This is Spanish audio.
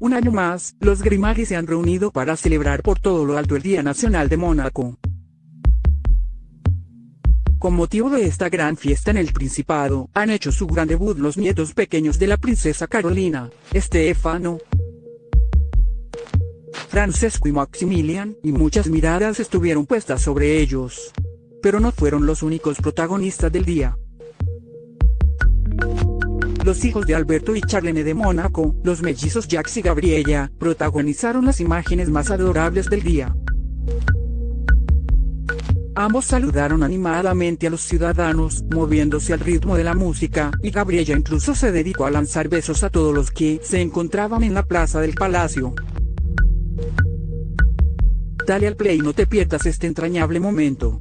Un año más, los Grimaldi se han reunido para celebrar por todo lo alto el Día Nacional de Mónaco. Con motivo de esta gran fiesta en el Principado, han hecho su gran debut los nietos pequeños de la princesa Carolina, Estefano, Francesco y Maximilian, y muchas miradas estuvieron puestas sobre ellos. Pero no fueron los únicos protagonistas del día. Los hijos de Alberto y Charlene de Mónaco, los mellizos Jax y Gabriella, protagonizaron las imágenes más adorables del día. Ambos saludaron animadamente a los ciudadanos, moviéndose al ritmo de la música, y Gabriella incluso se dedicó a lanzar besos a todos los que se encontraban en la plaza del palacio. Dale al play y no te pierdas este entrañable momento.